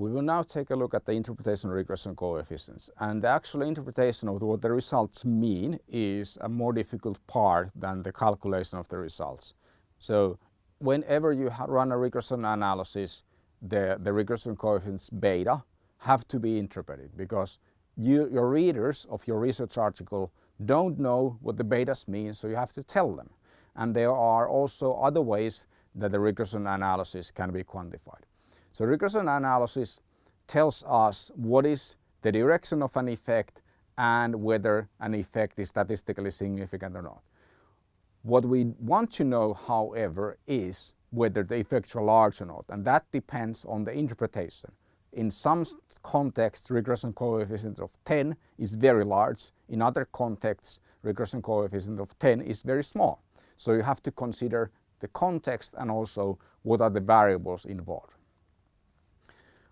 We will now take a look at the interpretation of regression coefficients and the actual interpretation of what the results mean is a more difficult part than the calculation of the results. So whenever you run a regression analysis the, the regression coefficients beta have to be interpreted because you, your readers of your research article don't know what the betas mean so you have to tell them. And there are also other ways that the regression analysis can be quantified. So regression analysis tells us what is the direction of an effect and whether an effect is statistically significant or not. What we want to know however is whether the effects are large or not and that depends on the interpretation. In some contexts regression coefficient of 10 is very large, in other contexts regression coefficient of 10 is very small. So you have to consider the context and also what are the variables involved.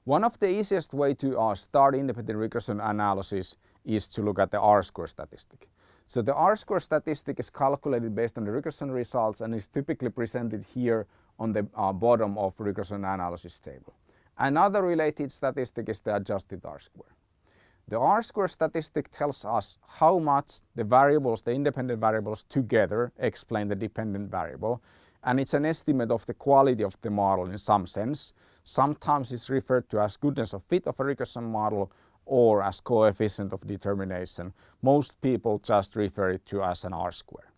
One of the easiest way to uh, start independent regression analysis is to look at the R-square statistic. So the R-square statistic is calculated based on the regression results and is typically presented here on the uh, bottom of regression analysis table. Another related statistic is the adjusted R-square. The R-square statistic tells us how much the variables, the independent variables together explain the dependent variable and it's an estimate of the quality of the model in some sense. Sometimes it's referred to as goodness of fit of a regression model or as coefficient of determination. Most people just refer it to as an R-square.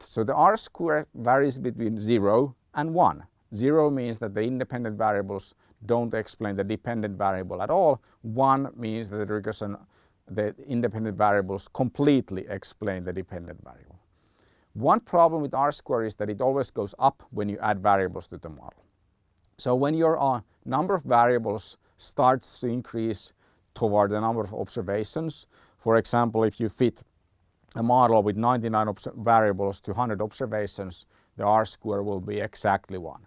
So the R-square varies between 0 and 1. 0 means that the independent variables don't explain the dependent variable at all. 1 means that the regression, the independent variables completely explain the dependent variable. One problem with R-square is that it always goes up when you add variables to the model. So when your uh, number of variables starts to increase toward the number of observations, for example, if you fit a model with 99 variables to 100 observations, the R-square will be exactly 1.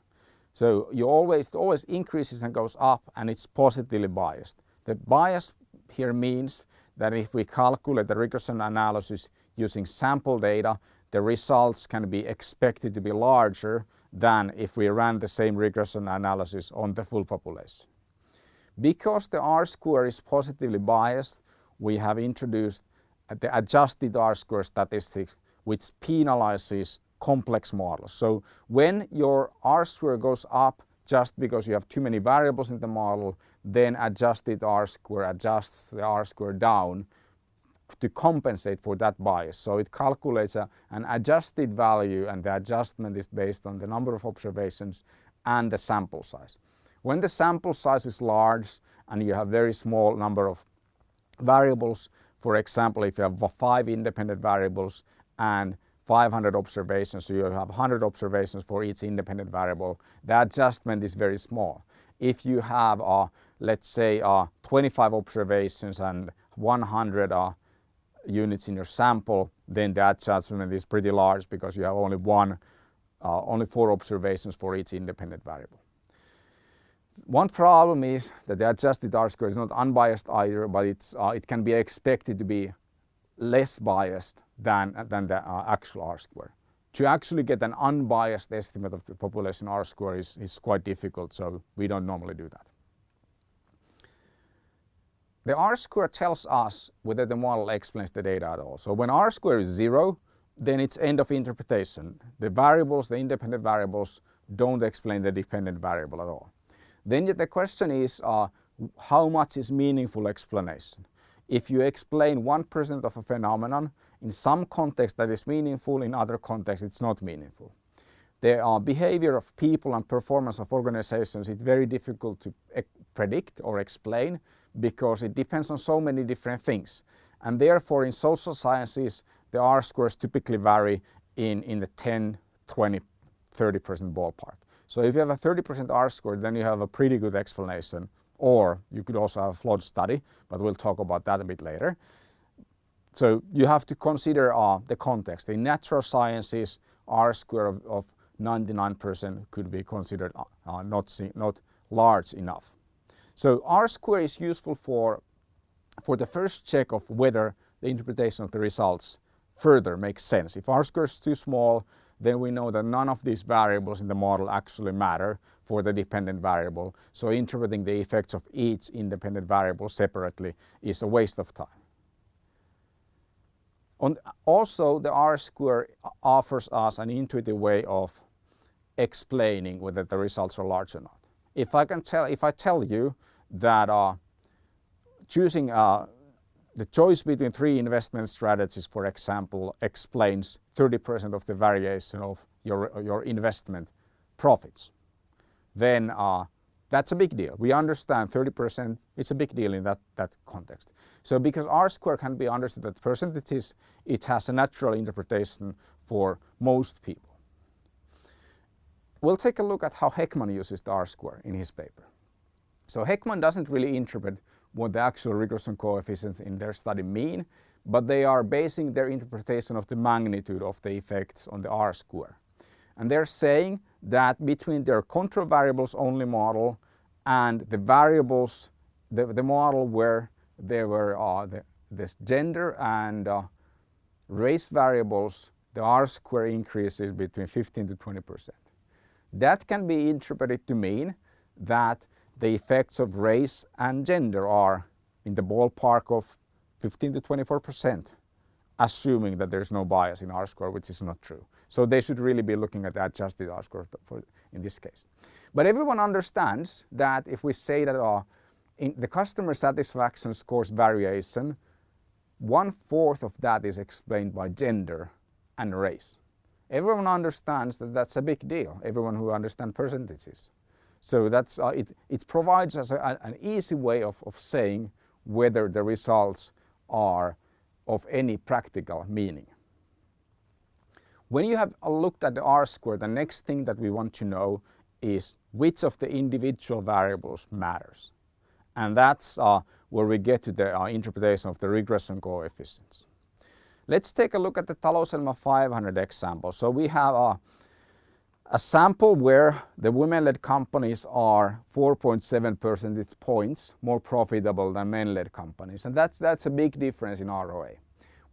So you always, it always increases and goes up and it's positively biased. The bias here means that if we calculate the regression analysis using sample data, the results can be expected to be larger than if we ran the same regression analysis on the full population. Because the R-square is positively biased, we have introduced the adjusted R-square statistic which penalizes complex models. So when your R-square goes up just because you have too many variables in the model, then adjusted R-square adjusts the R-square down to compensate for that bias. So it calculates a, an adjusted value and the adjustment is based on the number of observations and the sample size. When the sample size is large and you have very small number of variables, for example, if you have five independent variables and 500 observations, so you have 100 observations for each independent variable, the adjustment is very small. If you have, uh, let's say, uh, 25 observations and 100 uh, units in your sample, then that adjustment is pretty large because you have only one, uh, only four observations for each independent variable. One problem is that the adjusted R-square is not unbiased either, but it's, uh, it can be expected to be less biased than, than the uh, actual R-square. To actually get an unbiased estimate of the population R-square is, is quite difficult, so we don't normally do that. The R-square tells us whether the model explains the data at all. So when R-square is zero, then it's end of interpretation. The variables, the independent variables, don't explain the dependent variable at all. Then the question is uh, how much is meaningful explanation? If you explain 1% of a phenomenon, in some context that is meaningful, in other contexts it's not meaningful. The uh, behavior of people and performance of organizations is very difficult to predict or explain because it depends on so many different things. And therefore in social sciences the R-squares typically vary in, in the 10, 20, 30% ballpark. So if you have a 30% R-square then you have a pretty good explanation or you could also have a flawed study but we'll talk about that a bit later. So you have to consider uh, the context. In natural sciences R-square of, of 99% could be considered uh not, not large enough. So R-square is useful for, for the first check of whether the interpretation of the results further makes sense. If R-square is too small, then we know that none of these variables in the model actually matter for the dependent variable. So interpreting the effects of each independent variable separately is a waste of time. On, also, the R-square offers us an intuitive way of explaining whether the results are large or not. If I can tell, if I tell you that uh, choosing uh, the choice between three investment strategies, for example, explains 30% of the variation of your, your investment profits, then uh, that's a big deal. We understand 30% is a big deal in that, that context. So because R square can be understood as percentages, it has a natural interpretation for most people. We'll take a look at how Hekman uses the R square in his paper. So Hekman doesn't really interpret what the actual regression coefficients in their study mean, but they are basing their interpretation of the magnitude of the effects on the R square. And they're saying that between their control variables only model and the variables, the, the model where there were uh, the, this gender and uh, race variables, the R square increases between 15 to 20 percent. That can be interpreted to mean that the effects of race and gender are in the ballpark of 15 to 24 percent, assuming that there's no bias in R-square, which is not true. So they should really be looking at the adjusted R-square in this case. But everyone understands that if we say that uh, in the customer satisfaction scores variation, one fourth of that is explained by gender and race. Everyone understands that that's a big deal, everyone who understands percentages. So that's, uh, it, it provides us a, an easy way of, of saying whether the results are of any practical meaning. When you have looked at the R-square, the next thing that we want to know is which of the individual variables matters. And that's uh, where we get to the uh, interpretation of the regression coefficients. Let's take a look at the Talouselämä 500 example. So we have a a sample where the women-led companies are 4.7 percentage points more profitable than men-led companies and that's, that's a big difference in ROA.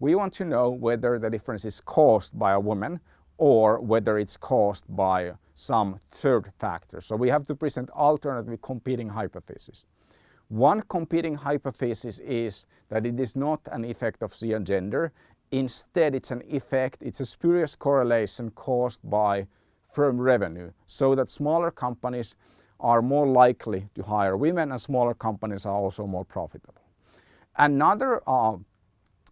We want to know whether the difference is caused by a woman or whether it's caused by some third factor. So we have to present alternative competing hypotheses. One competing hypothesis is that it is not an effect of sea and gender. Instead, it's an effect, it's a spurious correlation caused by firm revenue so that smaller companies are more likely to hire women and smaller companies are also more profitable. Another uh,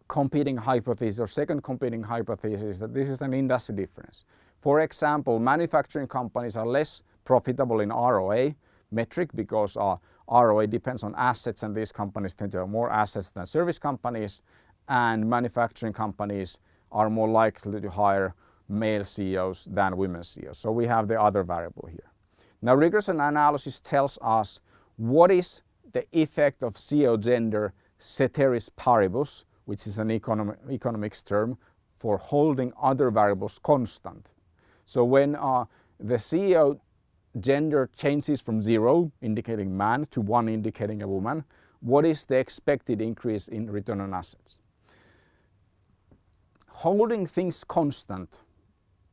competing hypothesis or second competing hypothesis is that this is an industry difference. For example, manufacturing companies are less profitable in ROA metric because uh, ROA depends on assets and these companies tend to have more assets than service companies and manufacturing companies are more likely to hire male CEOs than women CEOs. So we have the other variable here. Now regression analysis tells us what is the effect of CEO gender ceteris paribus, which is an economic, economics term for holding other variables constant. So when uh, the CEO gender changes from zero, indicating man, to one, indicating a woman, what is the expected increase in return on assets? Holding things constant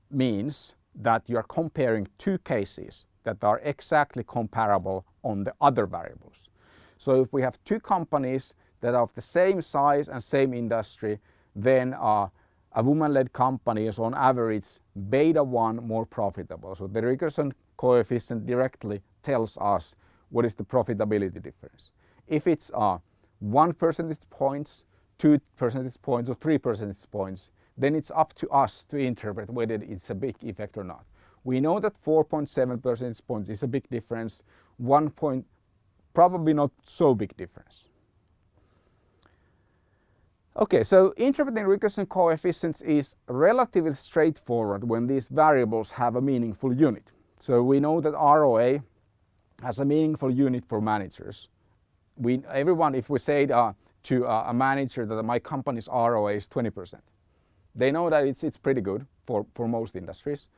means that you are comparing two cases that are exactly comparable on the other variables. So if we have two companies that are of the same size and same industry, then uh, a woman-led company is on average beta 1 more profitable. So the regression coefficient directly tells us what is the profitability difference. If it's uh, 1 percentage points, 2 percentage points or 3 percentage points, then it's up to us to interpret whether it's a big effect or not. We know that 4.7 percentage points is a big difference, 1 point probably not so big difference. Okay, so interpreting regression coefficients is relatively straightforward when these variables have a meaningful unit. So we know that ROA has a meaningful unit for managers. We, everyone, if we say uh, to uh, a manager that my company's ROA is 20 percent, they know that it's, it's pretty good for, for most industries.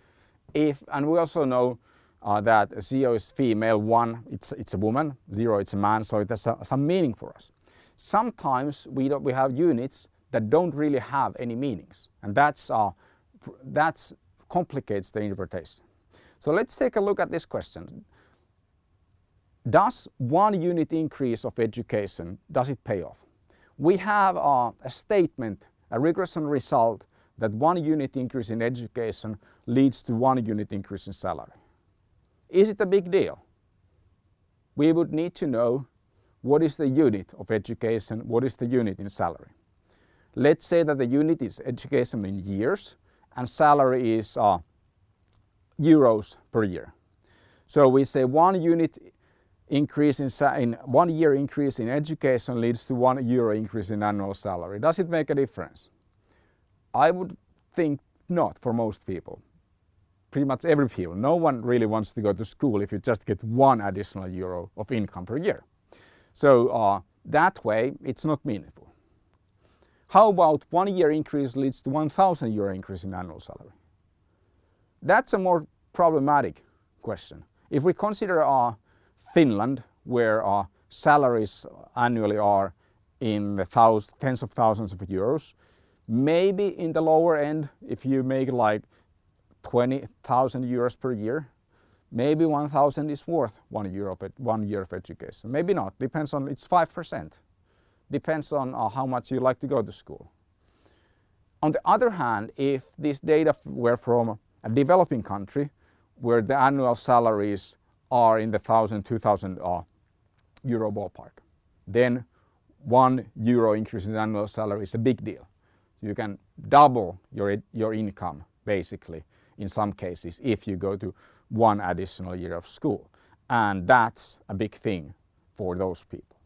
If, and we also know uh, that CEO is female, one, it's, it's a woman, zero, it's a man, so it has a, some meaning for us. Sometimes we, we have units that don't really have any meanings, and that's, uh, that's complicates the interpretation. So let's take a look at this question. Does one unit increase of education, does it pay off? We have a, a statement, a regression result that one unit increase in education leads to one unit increase in salary. Is it a big deal? We would need to know what is the unit of education, what is the unit in salary. Let's say that the unit is education in years and salary is uh, euros per year. So we say one unit increase in, in, one year increase in education leads to one euro increase in annual salary. Does it make a difference? I would think not for most people. Pretty much every people. No one really wants to go to school if you just get one additional euro of income per year. So uh, that way it's not meaningful. How about one year increase leads to 1000 euro increase in annual salary? That's a more problematic question. If we consider uh, Finland, where uh, salaries annually are in the tens of thousands of euros, maybe in the lower end, if you make like 20,000 euros per year, maybe 1,000 is worth one year of it, one year of education. Maybe not, depends on, it's 5%. Depends on uh, how much you like to go to school. On the other hand, if this data were from a developing country where the annual salaries are in the 1,000, 2,000 uh, euro ballpark, then one euro increase in annual salary is a big deal. You can double your, your income basically in some cases if you go to one additional year of school. And that's a big thing for those people.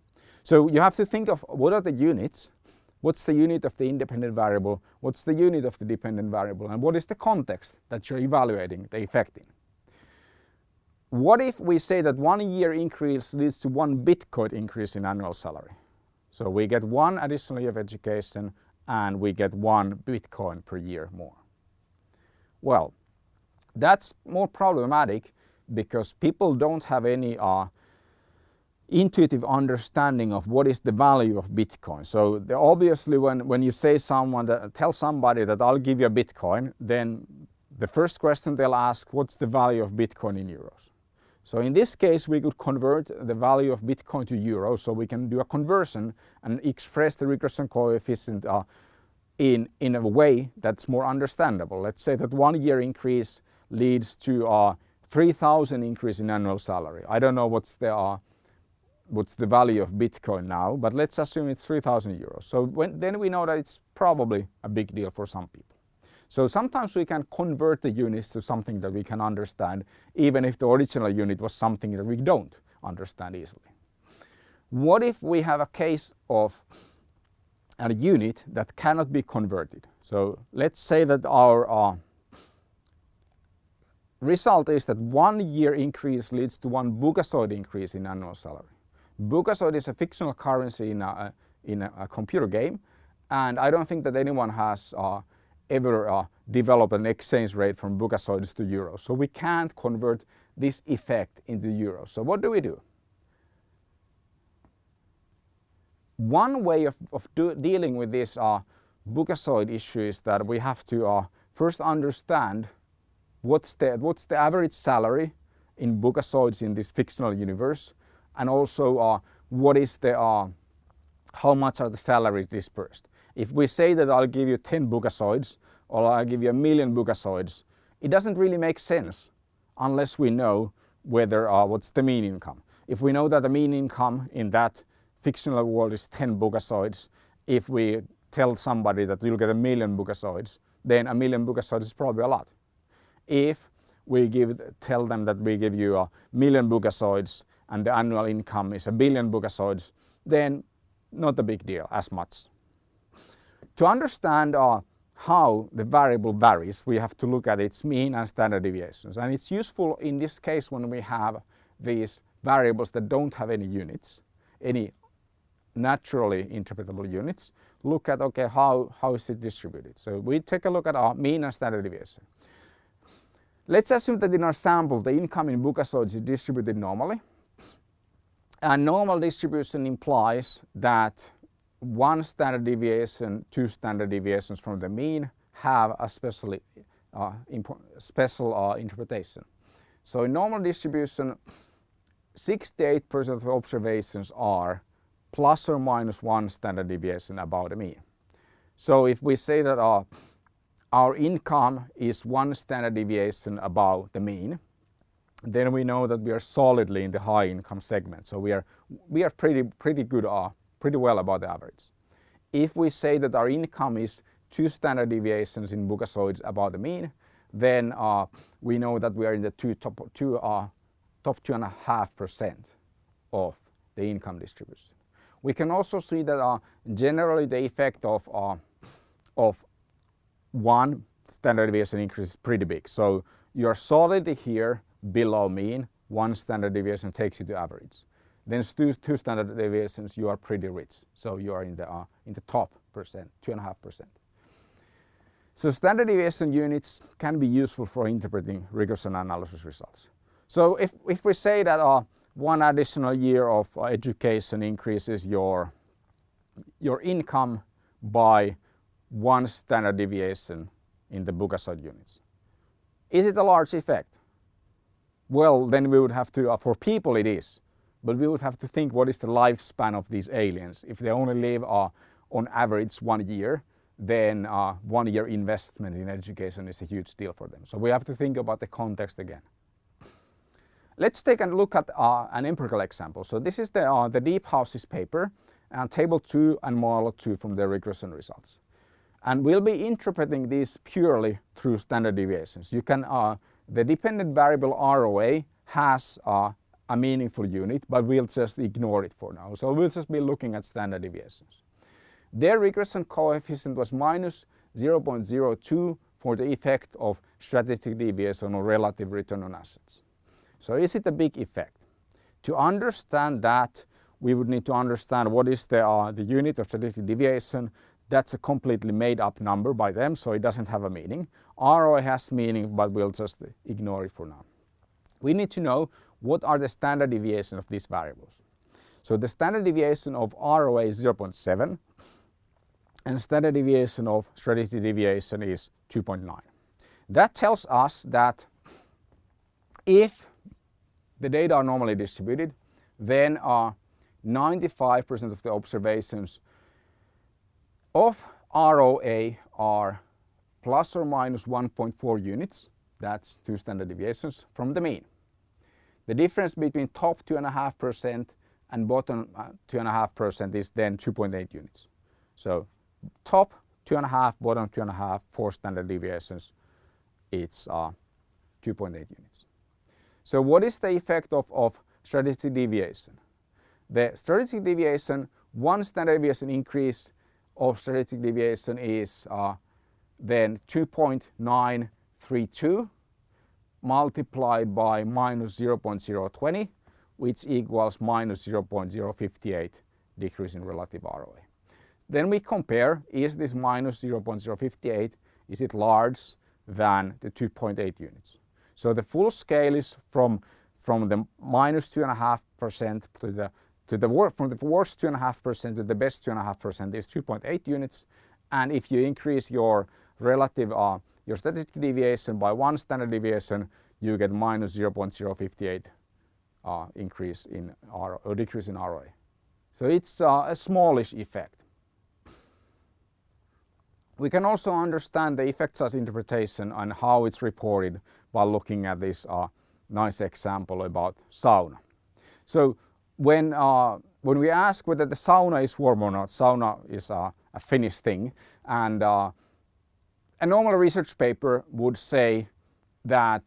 So you have to think of what are the units, what's the unit of the independent variable, what's the unit of the dependent variable, and what is the context that you're evaluating the effect in. What if we say that one year increase leads to one Bitcoin increase in annual salary? So we get one additional year of education and we get one Bitcoin per year more. Well, that's more problematic because people don't have any uh, intuitive understanding of what is the value of Bitcoin. So the, obviously when, when you say someone that tell somebody that I'll give you a Bitcoin, then the first question they'll ask, what's the value of Bitcoin in euros? So in this case, we could convert the value of Bitcoin to euros. So we can do a conversion and express the regression coefficient uh, in, in a way that's more understandable. Let's say that one year increase leads to a 3000 increase in annual salary. I don't know what's the, uh, what's the value of Bitcoin now, but let's assume it's 3000 euros. So when, then we know that it's probably a big deal for some people. So sometimes we can convert the units to something that we can understand, even if the original unit was something that we don't understand easily. What if we have a case of a unit that cannot be converted? So let's say that our uh, result is that one year increase leads to one Buckazoid increase in annual salary. Buckazoid is a fictional currency in a, in a, computer game and I don't think that anyone has uh, ever uh, developed an exchange rate from Buckazoids to euros. So we can't convert this effect into euros. So what do we do? One way of, of dealing with this uh, Buckazoid issue is that we have to uh, first understand what's the, what's the average salary in Buckazoids in this fictional universe and also uh, what is the, uh, how much are the salaries dispersed. If we say that I'll give you 10 Buckazoids or I'll give you a million Buckazoids, it doesn't really make sense unless we know whether uh, what's the mean income. If we know that the mean income in that fictional world is 10 Buckazoids, if we tell somebody that you'll get a million Buckazoids, then a million Buckazoids is probably a lot. If we give, tell them that we give you a million Buckazoids and the annual income is a billion Buckazoids, then not a big deal as much. To understand uh, how the variable varies, we have to look at its mean and standard deviations. And it's useful in this case when we have these variables that don't have any units, any naturally interpretable units, look at, okay, how, how is it distributed? So we take a look at our mean and standard deviation. Let's assume that in our sample the income in Buckazoids is distributed normally. And normal distribution implies that one standard deviation, two standard deviations from the mean have a special uh, special uh, interpretation. So in normal distribution, 68% of observations are plus or minus one standard deviation about the mean. So if we say that our, our income is one standard deviation above the mean, then we know that we are solidly in the high income segment. So we are, we are pretty, pretty good, uh, pretty well above the average. If we say that our income is two standard deviations in Buckazoids above the mean, then uh, we know that we are in the two top, two, uh, top two and a half percent of the income distribution. We can also see that uh, generally the effect of, uh, of one standard deviation increase is pretty big. So you're solidly here below mean, one standard deviation takes you to average. Then two, two standard deviations, you are pretty rich. So you are in the, uh, in the top percent, two and a half percent. So standard deviation units can be useful for interpreting regression analysis results. So if, if we say that uh, one additional year of uh, education increases your, your income by one standard deviation in the Buckazoid units. Is it a large effect? Well, then we would have to, uh, for people it is, but we would have to think what is the lifespan of these aliens. If they only live uh, on average one year, then uh, one year investment in education is a huge deal for them. So we have to think about the context again. Let's take a look at uh, an empirical example. So this is the, uh, the Deephouse's paper and table 2 and model 2 from the regression results. And we'll be interpreting these purely through standard deviations. You can, uh, the dependent variable ROA has uh, a meaningful unit, but we'll just ignore it for now. So we'll just be looking at standard deviations. Their regression coefficient was minus 0.02 for the effect of strategic deviation or relative return on assets. So is it a big effect? To understand that, we would need to understand what is the, uh, the unit of strategic deviation. That's a completely made up number by them, so it doesn't have a meaning. ROI has meaning, but we'll just ignore it for now. We need to know what are the standard deviation of these variables. So the standard deviation of ROA is 0.7 and standard deviation of strategy deviation is 2.9. That tells us that if the data are normally distributed, then uh, 95% of the observations of ROA are plus or minus 1.4 units, that's two standard deviations, from the mean. The difference between top 2.5% and bottom 2.5% uh, is then 2.8 units. So top two and a half, bottom two and a half, four standard deviations, it's uh, 2.8 units. So what is the effect of, of strategic deviation? The strategic deviation, one standard deviation increase of strategic deviation is uh, then 2.932 multiplied by minus 0.020 which equals minus 0.058 decrease in relative ROA. Then we compare, is this minus 0.058, is it large than the 2.8 units? So the full scale is from, from the minus 2.5% to the, to the from the worst 2.5% to the best 2.5% is 2.8 units. And if you increase your relative, uh, your strategic deviation by one standard deviation, you get minus 0.058 uh, increase in R, or decrease in ROA. So it's uh, a smallish effect. We can also understand the effect size interpretation and how it's reported by looking at this uh, nice example about sauna. So when, uh, when we ask whether the sauna is warm or not, sauna is uh, a Finnish thing and uh, a normal research paper would say that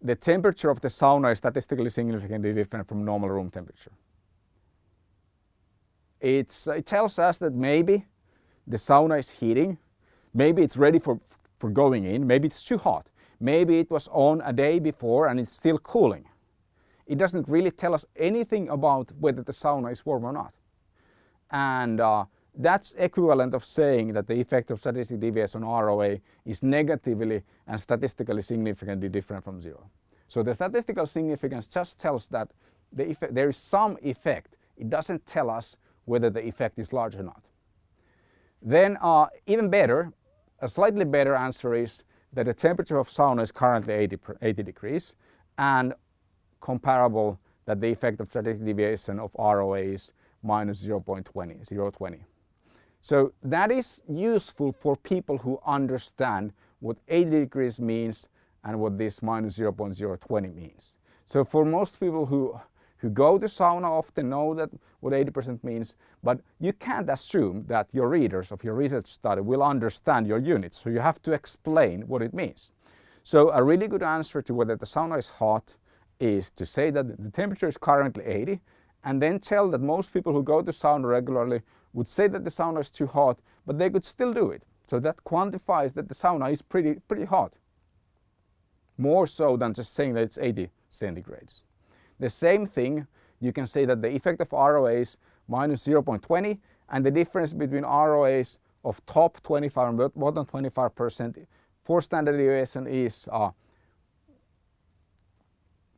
the temperature of the sauna is statistically significantly different from normal room temperature. It's, it tells us that maybe the sauna is heating Maybe it's ready for, for going in, maybe it's too hot. Maybe it was on a day before and it's still cooling. It doesn't really tell us anything about whether the sauna is warm or not. And uh, that's equivalent of saying that the effect of strategic deviation on ROA is negatively and statistically significantly different from zero. So the statistical significance just tells that the there is some effect. It doesn't tell us whether the effect is large or not. Then uh, even better, a slightly better answer is that the temperature of sauna is currently 80, 80 degrees and comparable that the effect of standard deviation of ROA is minus 0.20, 0.20. So that is useful for people who understand what 80 degrees means and what this minus 0.020 means. So for most people who who go to sauna often know that what 80% means, but you can't assume that your readers of your research study will understand your units, so you have to explain what it means. So a really good answer to whether the sauna is hot is to say that the temperature is currently 80 and then tell that most people who go to sauna regularly would say that the sauna is too hot, but they could still do it. So that quantifies that the sauna is pretty, pretty hot. More so than just saying that it's 80 centigrades. The same thing, you can say that the effect of ROAs minus 0.20 and the difference between ROAs of top 25 and bottom 25% for standard deviation is uh,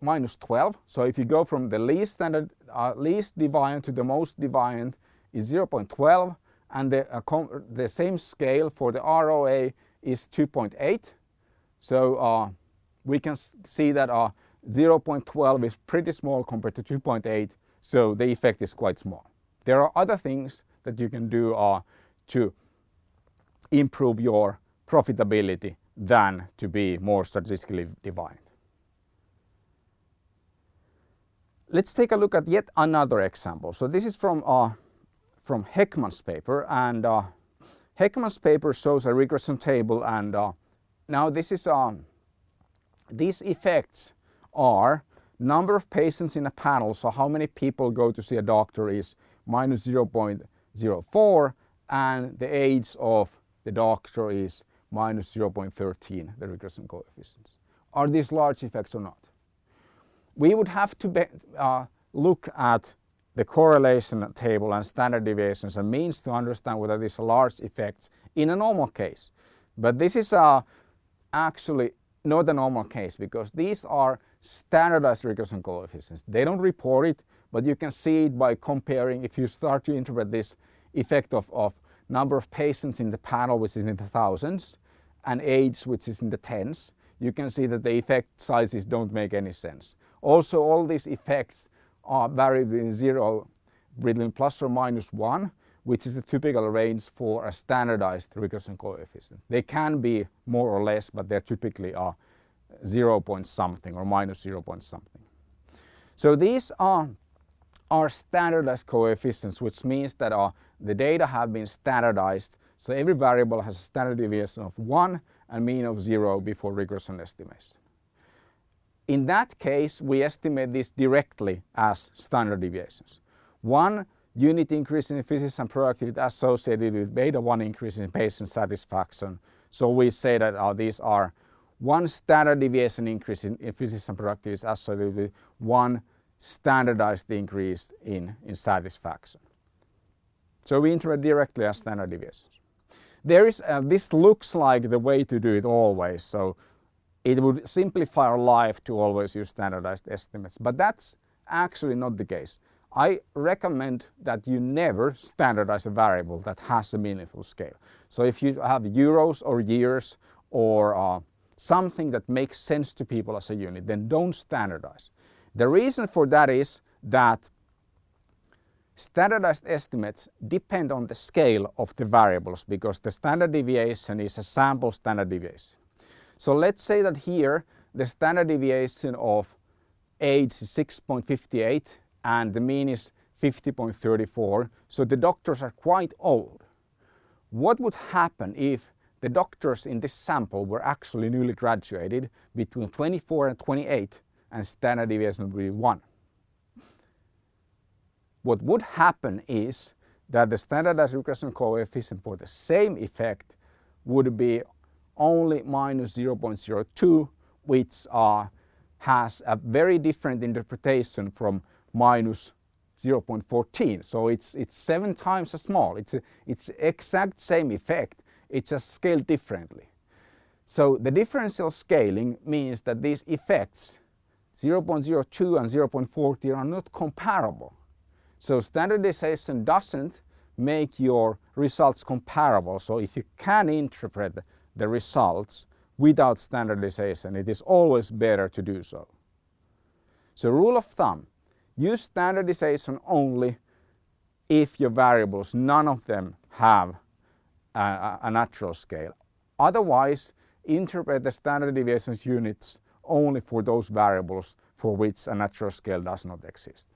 minus 12. So if you go from the least standard, uh, least deviant to the most deviant is 0.12 and the, uh, the same scale for the ROA is 2.8. So uh, we can see that uh, 0.12 is pretty small compared to 2.8, so the effect is quite small. There are other things that you can do uh, to improve your profitability than to be more statistically defined. Let's take a look at yet another example. So this is from, uh, from Hekman's paper and uh, Hekman's paper shows a regression table and uh, now this is um, these effects are number of patients in a panel, so how many people go to see a doctor is minus 0.04 and the age of the doctor is minus 0.13, the regression coefficients. Are these large effects or not? We would have to be, uh, look at the correlation table and standard deviations and means to understand whether these are large effects in a normal case. But this is uh, actually not a normal case because these are standardized regression coefficients. They don't report it, but you can see it by comparing if you start to interpret this effect of, of number of patients in the panel which is in the thousands and age which is in the tens, you can see that the effect sizes don't make any sense. Also all these effects are vary between zero between plus or minus one which is the typical range for a standardized regression coefficient. They can be more or less, but they're typically are 0 point something or minus 0 point something. So these are, are standardized coefficients, which means that uh, the data have been standardized. So every variable has a standard deviation of 1 and mean of 0 before regression estimation. In that case, we estimate this directly as standard deviations. One unit increase in efficiency and productivity associated with beta 1 increase in patient satisfaction. So we say that uh, these are one standard deviation increase in efficiency and productivity is associated with one standardized increase in, in satisfaction. So we interpret directly as standard deviations. There is, uh, this looks like the way to do it always, so it would simplify our life to always use standardized estimates, but that's actually not the case. I recommend that you never standardize a variable that has a meaningful scale. So if you have euros or years or uh, something that makes sense to people as a unit, then don't standardize. The reason for that is that standardized estimates depend on the scale of the variables because the standard deviation is a sample standard deviation. So let's say that here the standard deviation of age is 6.58 and the mean is 50.34, so the doctors are quite old. What would happen if the doctors in this sample were actually newly graduated between 24 and 28 and standard deviation would be 1? What would happen is that the standardized regression coefficient for the same effect would be only minus 0.02 which uh, has a very different interpretation from minus 0.14. So it's, it's seven times as small. It's, a, it's exact same effect. It's just scaled differently. So the differential scaling means that these effects 0.02 and 0.40 are not comparable. So standardization doesn't make your results comparable. So if you can interpret the results without standardization, it is always better to do so. So rule of thumb, use standardization only if your variables, none of them have a, a natural scale. Otherwise, interpret the standard deviations units only for those variables for which a natural scale does not exist.